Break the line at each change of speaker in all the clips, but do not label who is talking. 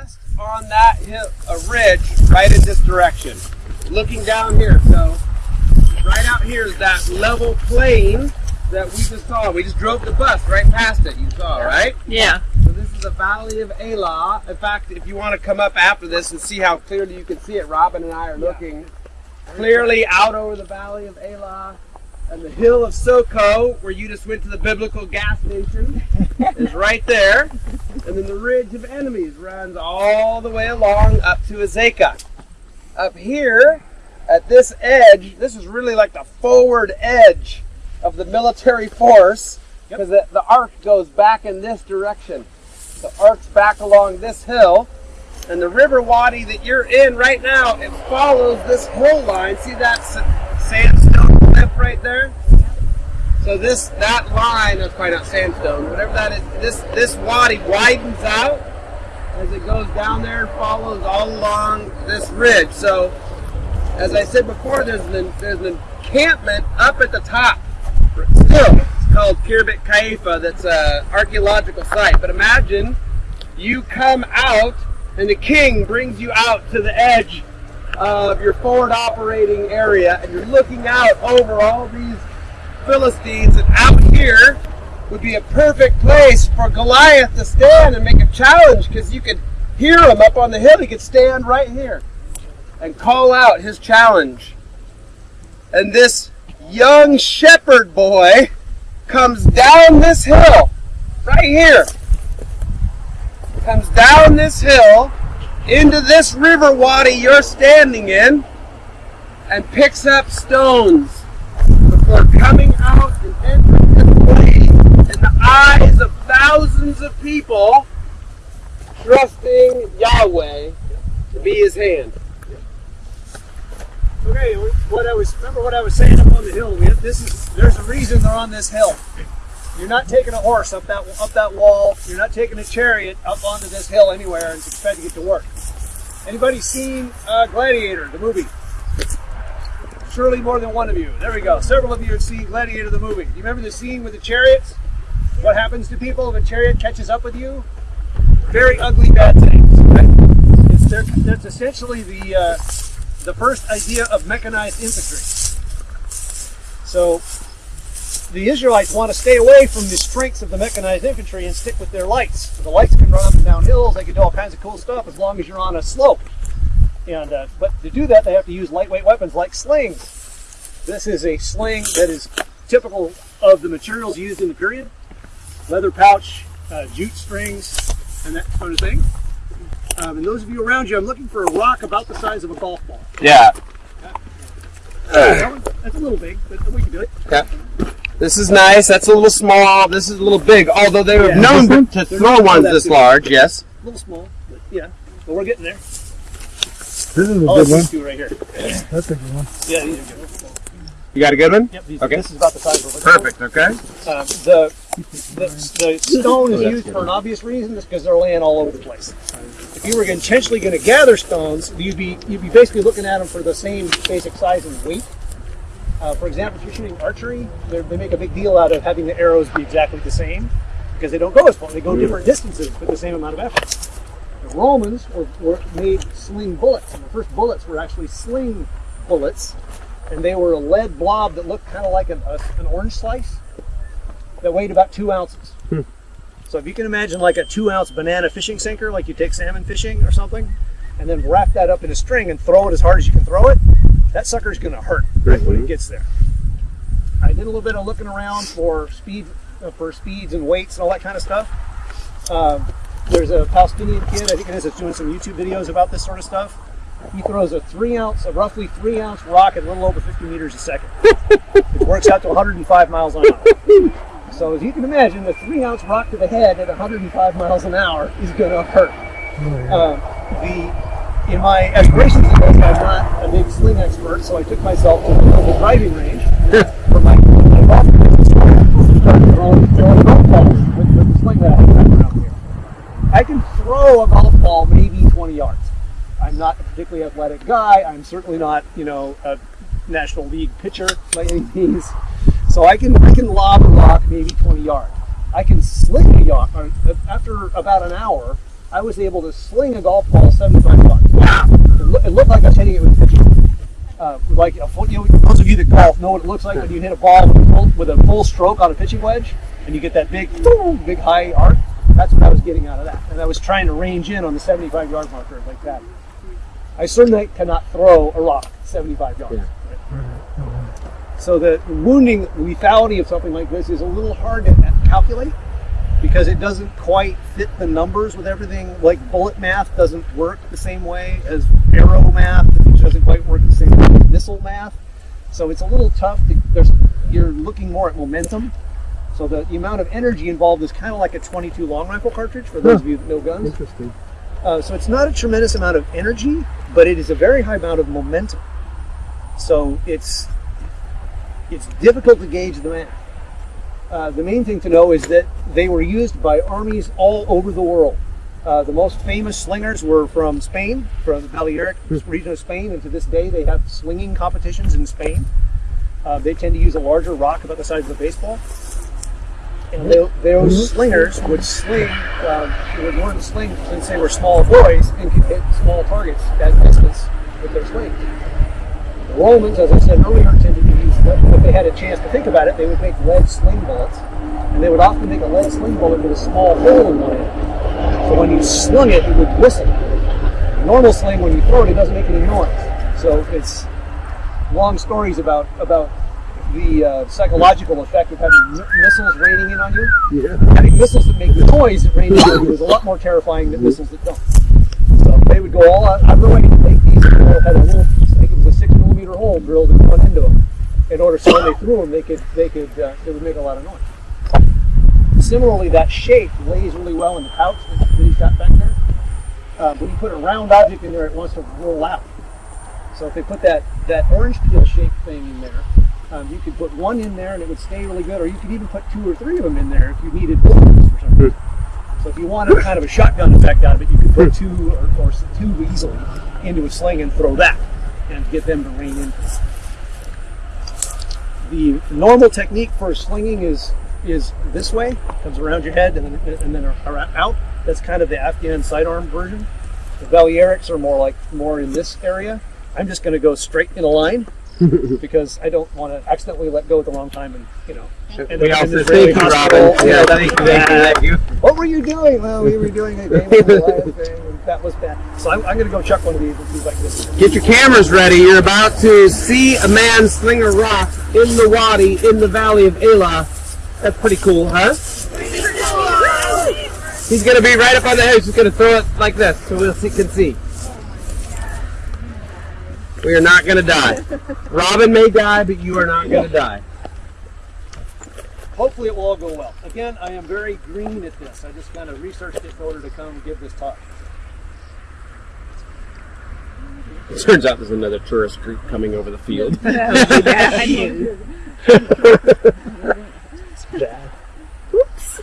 just on that hill, a ridge right in this direction. Looking down here, so right out here is that level plain that we just saw. We just drove the bus right past it. You saw, right?
Yeah.
So this is the Valley of Elah. In fact, if you want to come up after this and see how clearly you can see it, Robin and I are looking clearly out over the Valley of Elah. And the hill of Soko, where you just went to the biblical gas station, is right there. And then the ridge of enemies runs all the way along up to Azekah. Up here, at this edge, this is really like the forward edge of the military force because the, the arc goes back in this direction. The arc's back along this hill, and the river wadi that you're in right now, it follows this hill line. See that sandstone cliff right there? So this that line, that's probably not sandstone, whatever that is, this this wadi widens out as it goes down there and follows all along this ridge. So as I said before, there's an there's an encampment up at the top. Still, it's called Khirbet Qeiyafa. That's a archaeological site. But imagine you come out and the king brings you out to the edge of your forward operating area, and you're looking out over all these Philistines, and out here would be a perfect place for Goliath to stand and make a challenge because you could hear him up on the hill. He could stand right here and call out his challenge. And this young shepherd boy comes down this hill, right here. Comes down this hill into this river wadi you're standing in and picks up stones before coming out and entering this place in the eyes of thousands of people trusting Yahweh to be his hand.
Okay, what I was remember what I was saying up on the hill. We, this is there's a reason they're on this hill. You're not taking a horse up that up that wall. You're not taking a chariot up onto this hill anywhere and expect to get to work. Anybody seen uh, Gladiator, the movie? Surely more than one of you. There we go. Several of you have seen Gladiator, the movie. You remember the scene with the chariots? What happens to people if a chariot catches up with you? Very ugly, bad things. There- that's essentially the uh, the first idea of mechanized infantry. So the Israelites want to stay away from the strengths of the mechanized infantry and stick with their lights. So the lights can run up and down hills, they can do all kinds of cool stuff as long as you're on a slope. And uh, but to do that, they have to use lightweight weapons like slings. This is a sling that is typical of the materials used in the period: leather pouch, uh, jute strings, and that sort of thing. Um, and those of you around you, I'm looking for a rock about the size of a golf ball.
Yeah.
That one- That's a little big, but we can do it.
Okay. This is nice. That's a little small. This is a little big. Although they were
Yeah.
known to
They're
throw ones this
big.
large. Yes.
A little small, but yeah. But we're getting there.
This is a
Oh,
good
it's
one.
these two right here.
That's a good one.
Yeah, these are good.
You got a good one.
Yep, these,
Okay.
this is about the size of a golf
Perfect. Okay.
Um, the, the the stone is used for an obvious reason, is because they're laying all over the place. If you were intentionally going to gather stones, you'd be you'd be basically looking at them for the same basic size and weight. Uh, for example, if you're shooting archery, they're- make a big deal out of having the arrows be exactly the same because they don't go as far; they go different distances with the same amount of effort. The Romans were, were made sling bullets, and the first bullets were actually sling bullets, and they were a lead blob that looked kind of like an, a, an orange slice that weighed about two ounces. So if you can imagine like a two ounce banana fishing sinker, like you take salmon fishing or something, and then wrap that up in a string and throw it as hard as you can throw it, that sucker's going to hurt right when it gets there. I did a little bit of looking around for speed, uh, for speeds and weights and all that kind of stuff. Um, there's a Palestinian kid, I think it is, that's doing some YouTube videos about this sort of stuff. He throws a three ounce, a roughly three ounce rock at a little over 50 meters a second. it works out to 105 miles an hour. So as you can imagine, a three ounce rock to the head at 105 miles an hour is going to hurt. Um, the in my aspirations in this, I'm not a big sling expert, so I took myself to the local driving range for my, my golf course started throwing, throwing golf balls with, with the sling that I have around here. I can throw a golf ball maybe 20 yards. I'm not a particularly athletic guy. I'm certainly not, you know, a National League pitcher by any means. So I can I can lob a rock maybe 20 yards. I can sling a yacht after about an hour. I was able to sling a golf ball 75 yards. It, loo- it looked like I was hitting it with a pitching. wedge. Uh, like a full, you know, those of you that golf know what it looks like when you hit a ball with a full, with a full stroke on a pitching wedge, and you get that big, big high arc. That's what I was getting out of that, and I was trying to range in on the 75 yard marker like that. I certainly cannot throw a rock 75 yards. So the wounding lethality of something like this is a little hard to calculate because it doesn't quite fit the numbers with everything. Like bullet math doesn't work the same way as arrow math, which doesn't quite work the same way as missile math. So it's a little tough. To, there's you're looking more at momentum. So the, the amount of energy involved is kind of like a 22 long rifle cartridge for those of you that know guns.
Interesting.
Uh, so it's not a tremendous amount of energy, but it is a very high amount of momentum. So it's it's difficult to gauge the math. Uh, the main thing to know is that they were used by armies all over the world. Uh, the most famous slingers were from Spain, from the Balearic region of Spain, and to this day they have slinging competitions in Spain. Uh, they tend to use a larger rock about the size of a baseball. And they, those slingers would sling, they would learn to sling since they were small boys and could hit small targets at distance with their slings. The Romans, as I said earlier, tended if they had a chance to think about it, they would make lead sling bullets. And they would often make a lead sling bullet with a small hole in one end. So when you slung it, it would whistle. Normal sling, when you throw it, it doesn't make any noise. So it's long stories about, about the uh, psychological effect of having mi- missiles raining in on you.
Yeah.
Having missiles that make noise that rain in on you is a lot more terrifying than missiles that don't. So they would go all out, of their way to make these and had a little, I think it was a six millimeter hole drilled in one end of them, in order so when they threw them, they could, they could, uh, they would make a lot of noise. Similarly, that shape lays really well in the pouch that that he's got back there. Uh, when you put a round object in there, it wants to roll out. So if they put that, that orange peel shaped thing in there, um, you could put one in there and it would stay really good, or you could even put two or three of them in there if you needed bullets for some reason. So if you wanted kind of a shotgun effect out of it, you could put two or, or two easily into a sling and throw that and get them to rain in. The normal technique for slinging is is this way, comes around your head and then, and then ar- out. That's kind of the Afghan sidearm version. The Balearics are more like more in this area. I'm just going to go straight in a line because I don't want to accidentally let go at the wrong time and you know. end
We
up in
also
the
thank you. Robin. Yeah, thank you, thank you, thank you.
What were you doing? Well, we were doing a game of Goliath thing, and that was bad. So I'm, I'm going to go chuck one of these and see if I can get this.
Get your cameras ready. You're about to see a man sling a rock in the wadi in the valley of Elah. That's pretty cool, huh? He's gonna be right up on the head. He's gonna throw it like this, so we'll see, can see. We are not gonna die. Robin may die, but you are not gonna die.
Hopefully, it will all go well. Again, I am very green at this. I just kind of researched it in order to come give this talk.
It turns out there's another tourist group coming over the field. Oops!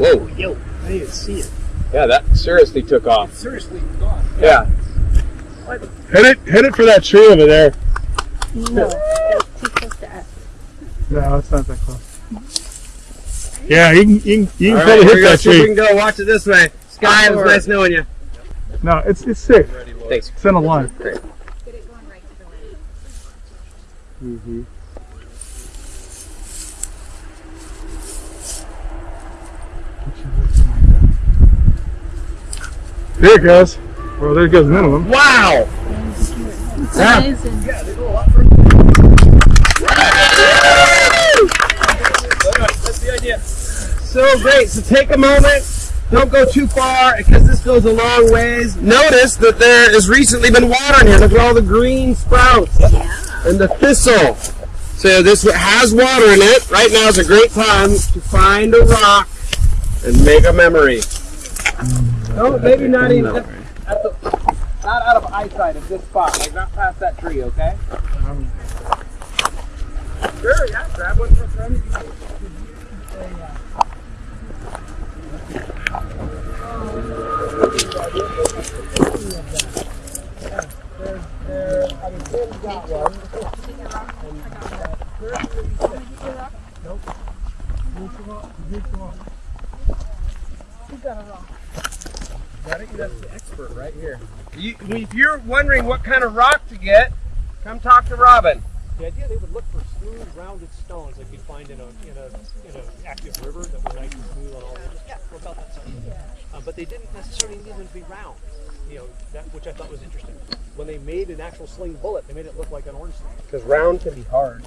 Whoa.
Yo, I didn't even see it.
Yeah, that seriously took off.
Seriously, gone.
Yeah.
Hit it, hit it for that tree over there.
No, that's too close to us.
No, it's not that close. Yeah, you can, you can, you can probably
here
hit
go.
that
See if we can go. Watch it this way. Sky, it was nice knowing you.
No, it's it's safe.
Thanks.
It's in a line.
Get it going right to the wind.
Mm-hmm.
There it goes. Well, there goes minimum.
Wow.
It's
Yeah.
amazing.
Yeah, they go a lot further. That's the idea.
So great. So take a moment. Don't go too far because this goes a long ways. Notice that there has recently been water in here. Look at all the green sprouts and the thistle. So this has water in it. Right now is a great time to find a rock and make a memory. No, maybe not even at, at the, not out of eyesight at this spot, like not past that tree, okay? Sure, yeah, grab one for a friend. There, I mean, Tim's got one. It? That's the expert right here. You, if you're wondering what kind of rock to get, come talk to Robin.
The idea they would look for smooth, rounded stones like you'd find in a in a in an active river that were nice and smooth on all. Yeah, we're about that size. Uh, but they didn't necessarily need them to be round. You know, that which I thought was interesting. When they made an actual sling bullet, they made it look like an orange sling.
Because round can be hard.